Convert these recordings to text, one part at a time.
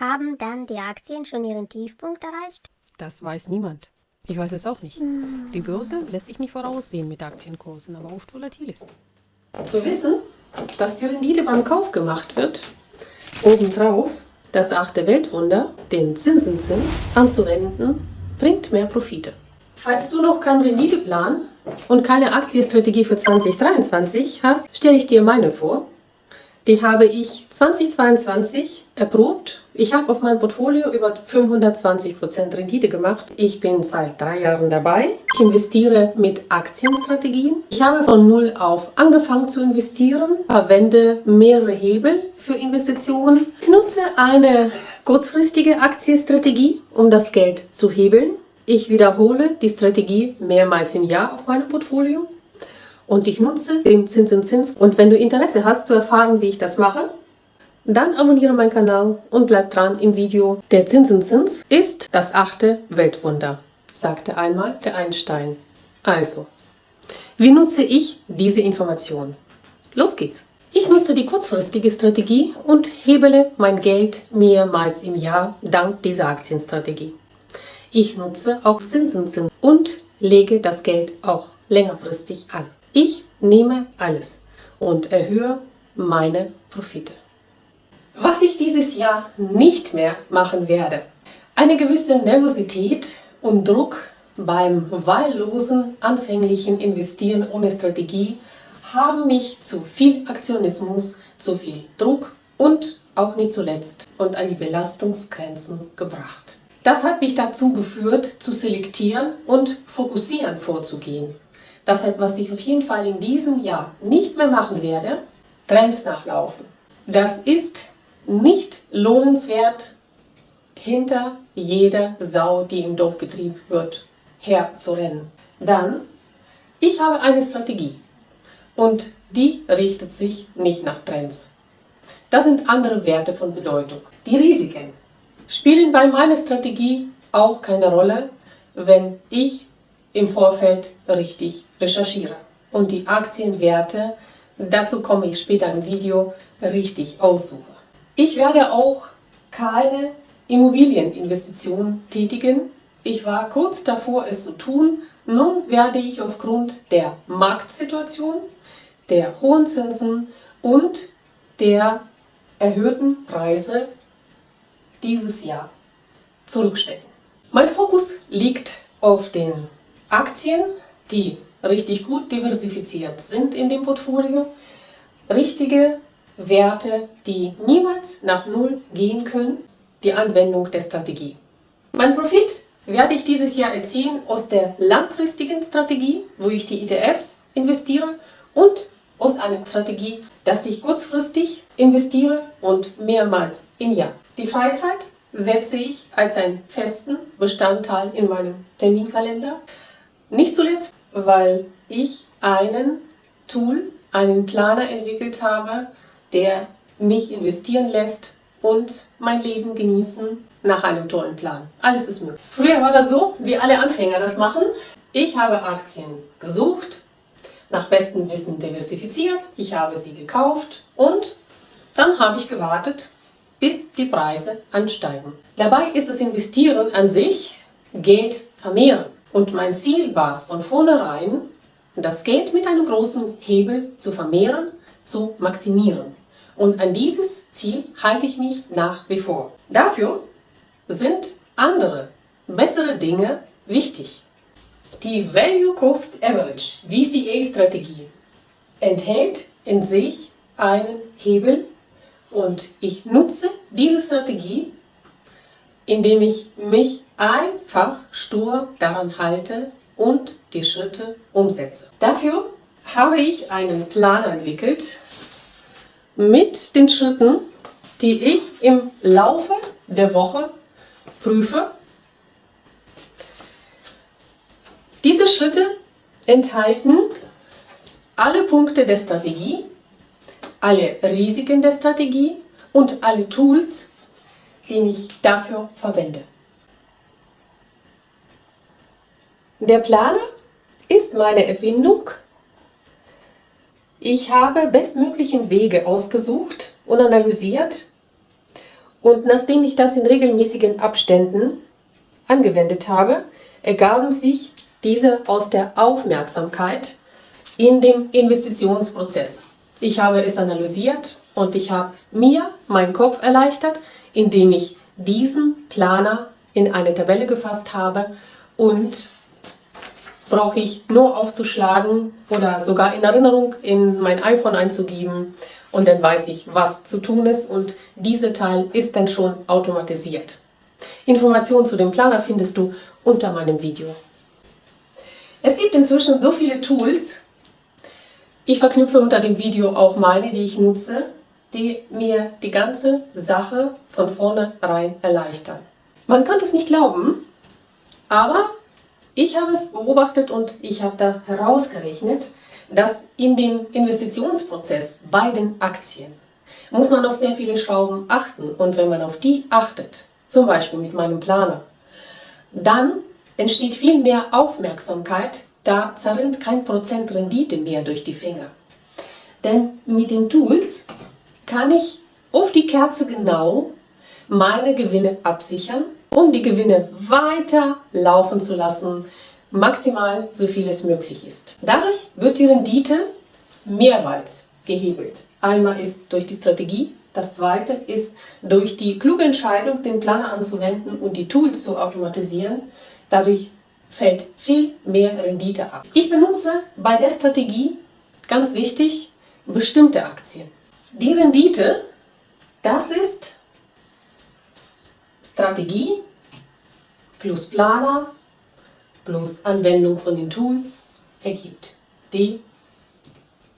Haben dann die Aktien schon ihren Tiefpunkt erreicht? Das weiß niemand. Ich weiß es auch nicht. Die Börse lässt sich nicht voraussehen mit Aktienkursen, aber oft volatil ist. Zu wissen, dass die Rendite beim Kauf gemacht wird, obendrauf das achte Weltwunder, den Zinseszins, anzuwenden, bringt mehr Profite. Falls du noch keinen Renditeplan und keine Aktienstrategie für 2023 hast, stelle ich dir meine vor. Die habe ich 2022 erprobt. Ich habe auf meinem Portfolio über 520% Rendite gemacht. Ich bin seit drei Jahren dabei. Ich investiere mit Aktienstrategien. Ich habe von null auf angefangen zu investieren, verwende mehrere Hebel für Investitionen, nutze eine kurzfristige Aktienstrategie, um das Geld zu hebeln. Ich wiederhole die Strategie mehrmals im Jahr auf meinem Portfolio und ich nutze den Zinseszins. Und wenn du Interesse hast zu erfahren, wie ich das mache, dann abonniere meinen Kanal und bleib dran im Video. Der Zinseszins ist das achte Weltwunder, sagte einmal der Einstein. Also, wie nutze ich diese Information? Los geht's! Ich nutze die kurzfristige Strategie und hebele mein Geld mehrmals im Jahr dank dieser Aktienstrategie. Ich nutze auch Zinseszins und lege das Geld auch längerfristig an. Ich nehme alles und erhöhe meine Profite. Was ich dieses Jahr nicht mehr machen werde. Eine gewisse Nervosität und Druck beim wahllosen anfänglichen Investieren ohne Strategie haben mich zu viel Aktionismus, zu viel Druck und auch nicht zuletzt und an die Belastungsgrenzen gebracht. Das hat mich dazu geführt, zu selektieren und fokussieren vorzugehen. Deshalb, was ich auf jeden Fall in diesem Jahr nicht mehr machen werde, Trends nachlaufen. Das ist nicht lohnenswert, hinter jeder Sau, die im Dorf getrieben wird, herzurennen. Dann, ich habe eine Strategie und die richtet sich nicht nach Trends. Das sind andere Werte von Bedeutung. Die Risiken spielen bei meiner Strategie auch keine Rolle, wenn ich im Vorfeld richtig recherchiere und die Aktienwerte, dazu komme ich später im Video, richtig aussuche. Ich werde auch keine Immobilieninvestitionen tätigen. Ich war kurz davor, es zu tun. Nun werde ich aufgrund der Marktsituation, der hohen Zinsen und der erhöhten Preise dieses Jahr zurückstecken. Mein Fokus liegt auf den Aktien, die richtig gut diversifiziert sind in dem Portfolio, richtige Werte, die niemals nach Null gehen können, die Anwendung der Strategie. Mein Profit werde ich dieses Jahr erzielen aus der langfristigen Strategie, wo ich die ETFs investiere und aus einer Strategie, dass ich kurzfristig investiere und mehrmals im Jahr. Die Freizeit setze ich als einen festen Bestandteil in meinem Terminkalender. Nicht zuletzt, weil ich einen Tool, einen Planer entwickelt habe, der mich investieren lässt und mein Leben genießen nach einem tollen Plan. Alles ist möglich. Früher war das so, wie alle Anfänger das machen. Ich habe Aktien gesucht, nach bestem Wissen diversifiziert, ich habe sie gekauft und dann habe ich gewartet, bis die Preise ansteigen. Dabei ist das Investieren an sich Geld vermehren. Und mein Ziel war es von vornherein, das Geld mit einem großen Hebel zu vermehren, zu maximieren. Und an dieses Ziel halte ich mich nach wie vor. Dafür sind andere, bessere Dinge wichtig. Die Value Cost Average, VCA-Strategie, enthält in sich einen Hebel und ich nutze diese Strategie, indem ich mich einfach stur daran halte und die Schritte umsetze. Dafür habe ich einen Plan entwickelt mit den Schritten, die ich im Laufe der Woche prüfe. Diese Schritte enthalten alle Punkte der Strategie, alle Risiken der Strategie und alle Tools, die ich dafür verwende. Der Planer ist meine Erfindung. Ich habe bestmöglichen Wege ausgesucht und analysiert, Und nachdem ich das in regelmäßigen Abständen angewendet habe, ergaben sich diese aus der Aufmerksamkeit in dem Investitionsprozess. Ich habe es analysiert und ich habe mir meinen Kopf erleichtert, indem ich diesen Planer in eine Tabelle gefasst habe und brauche ich nur aufzuschlagen oder sogar in Erinnerung in mein iPhone einzugeben und dann weiß ich, was zu tun ist und dieser Teil ist dann schon automatisiert. Informationen zu dem Planer findest du unter meinem Video. Es gibt inzwischen so viele Tools. Ich verknüpfe unter dem Video auch meine, die ich nutze, die mir die ganze Sache von vornherein erleichtern. Man kann es nicht glauben, aber ich habe es beobachtet und ich habe da herausgerechnet, dass in dem Investitionsprozess bei den Aktien muss man auf sehr viele Schrauben achten. Und wenn man auf die achtet, zum Beispiel mit meinem Planer, dann entsteht viel mehr Aufmerksamkeit, da zerrinnt kein Prozent Rendite mehr durch die Finger. Denn mit den Tools kann ich auf die Kerze genau meine Gewinne absichern, um die Gewinne weiter laufen zu lassen, maximal so viel es möglich ist. Dadurch wird die Rendite mehrmals gehebelt. Einmal ist durch die Strategie, das zweite ist durch die kluge Entscheidung, den Planer anzuwenden und die Tools zu automatisieren. Dadurch fällt viel mehr Rendite ab. Ich benutze bei der Strategie, ganz wichtig, bestimmte Aktien. Die Rendite, das ist Strategie plus Planer plus Anwendung von den Tools ergibt die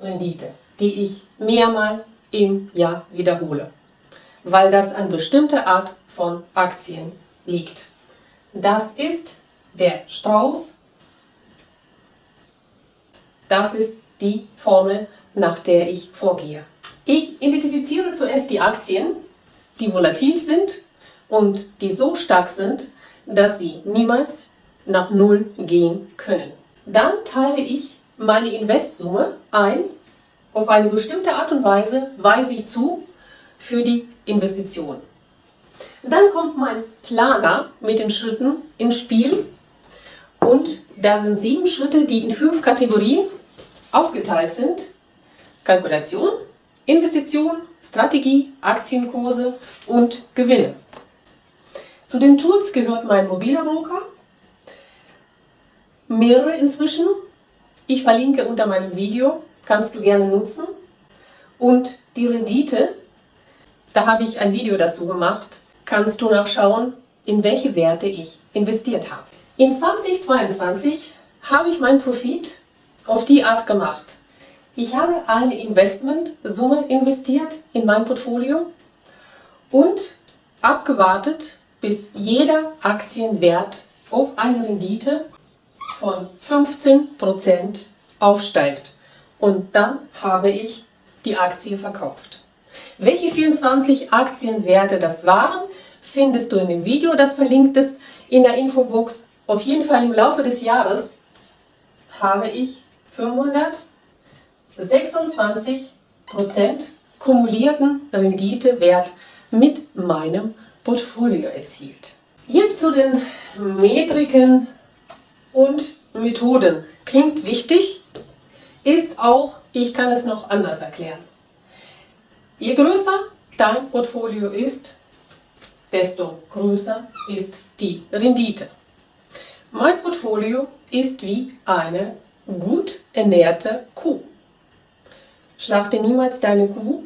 Rendite, die ich mehrmals im Jahr wiederhole, weil das an bestimmte Art von Aktien liegt. Das ist der Strauß, das ist die Formel, nach der ich vorgehe. Ich identifiziere zuerst die Aktien, die volatil sind und die so stark sind, dass sie niemals nach Null gehen können. Dann teile ich meine Investsumme ein. Auf eine bestimmte Art und Weise weise ich zu für die Investition. Dann kommt mein Planer mit den Schritten ins Spiel und da sind sieben Schritte, die in fünf Kategorien aufgeteilt sind. Kalkulation, Investition, Strategie, Aktienkurse und Gewinne. Zu den Tools gehört mein mobiler Broker, mehrere inzwischen. Ich verlinke unter meinem Video, kannst du gerne nutzen. Und die Rendite, da habe ich ein Video dazu gemacht, kannst du nachschauen, in welche Werte ich investiert habe. In 2022 habe ich meinen Profit auf die Art gemacht. Ich habe eine Investmentsumme investiert in mein Portfolio und abgewartet, bis jeder Aktienwert auf eine Rendite von 15% aufsteigt. Und dann habe ich die Aktie verkauft. Welche 24 Aktienwerte das waren, findest du in dem Video, das verlinkt ist in der Infobox. Auf jeden Fall im Laufe des Jahres habe ich 526% kumulierten Renditewert mit meinem Portfolio erzielt. Jetzt zu den Metriken und Methoden. Klingt wichtig, ist auch, ich kann es noch anders erklären. Je größer dein Portfolio ist, desto größer ist die Rendite. Mein Portfolio ist wie eine gut ernährte Kuh. Schlachte niemals deine Kuh,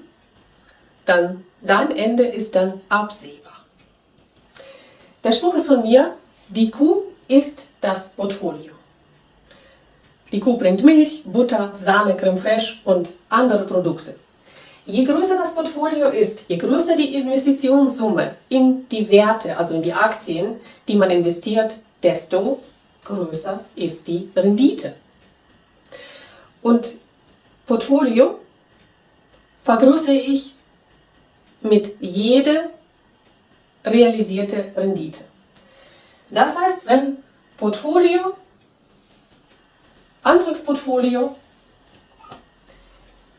dann dein Ende ist dann absehbar. Der Spruch ist von mir, die Kuh ist das Portfolio. Die Kuh bringt Milch, Butter, Sahne, Creme fraiche und andere Produkte. Je größer das Portfolio ist, je größer die Investitionssumme in die Werte, also in die Aktien, die man investiert, desto größer ist die Rendite. Und Portfolio vergrößere ich mit jeder realisierte Rendite. Das heißt, wenn Portfolio, Antragsportfolio,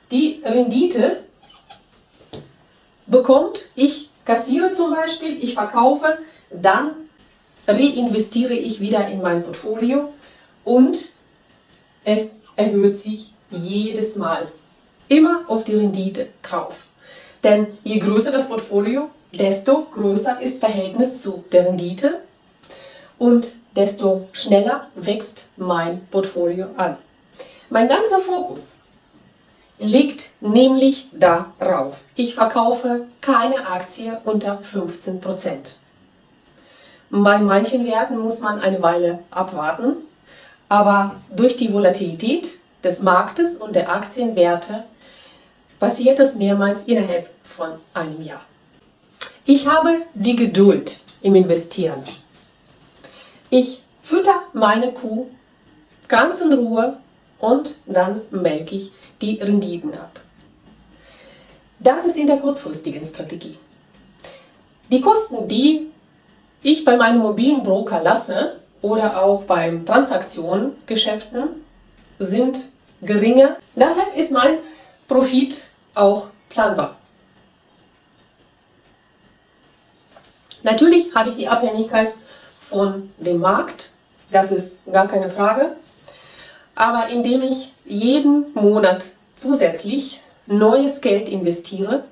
die Rendite bekommt, ich kassiere zum Beispiel, ich verkaufe, dann reinvestiere ich wieder in mein Portfolio und es erhöht sich jedes Mal. Immer auf die Rendite drauf. Denn je größer das Portfolio, desto größer ist Verhältnis zu der Rendite und desto schneller wächst mein Portfolio an. Mein ganzer Fokus liegt nämlich darauf. Ich verkaufe keine Aktie unter 15%. Bei manchen Werten muss man eine Weile abwarten, aber durch die Volatilität des Marktes und der Aktienwerte passiert das mehrmals innerhalb von einem Jahr. Ich habe die Geduld im Investieren. Ich fütter meine Kuh ganz in Ruhe und dann melke ich die Renditen ab. Das ist in der kurzfristigen Strategie. Die Kosten, die ich bei meinem mobilen Broker lasse oder auch beim Transaktionengeschäften, sind geringer. Deshalb ist mein Profit auch planbar. Natürlich habe ich die Abhängigkeit von dem Markt, das ist gar keine Frage. Aber indem ich jeden Monat zusätzlich neues Geld investiere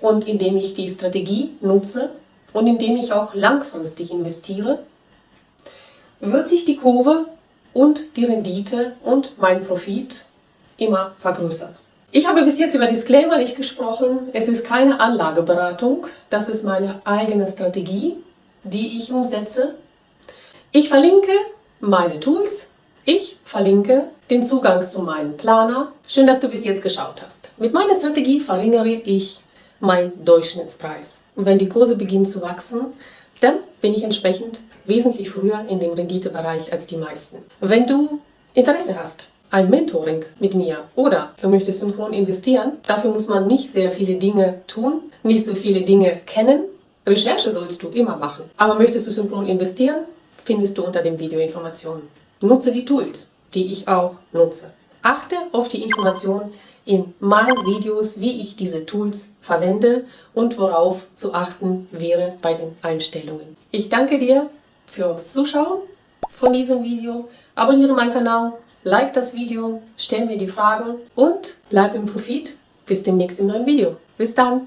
und indem ich die Strategie nutze und indem ich auch langfristig investiere, wird sich die Kurve und die Rendite und mein Profit immer vergrößern. Ich habe bis jetzt über Disclaimer nicht gesprochen. Es ist keine Anlageberatung. Das ist meine eigene Strategie, die ich umsetze. Ich verlinke meine Tools. Ich verlinke den Zugang zu meinem Planer. Schön, dass du bis jetzt geschaut hast. Mit meiner Strategie verringere ich meinen Durchschnittspreis. Und wenn die Kurse beginnen zu wachsen, dann bin ich entsprechend wesentlich früher in dem Renditebereich als die meisten. Wenn du Interesse hast, ein Mentoring mit mir oder du möchtest synchron investieren, dafür muss man nicht sehr viele Dinge tun, nicht so viele Dinge kennen. Recherche sollst du immer machen. Aber möchtest du synchron investieren, findest du unter dem Video Informationen. Nutze die Tools, die ich auch nutze. Achte auf die Informationen in meinen Videos, wie ich diese Tools verwende und worauf zu achten wäre bei den Einstellungen. Ich danke dir fürs Zuschauen von diesem Video. Abonniere meinen Kanal, like das Video, stell mir die Fragen und bleib im Profit. Bis demnächst im neuen Video. Bis dann!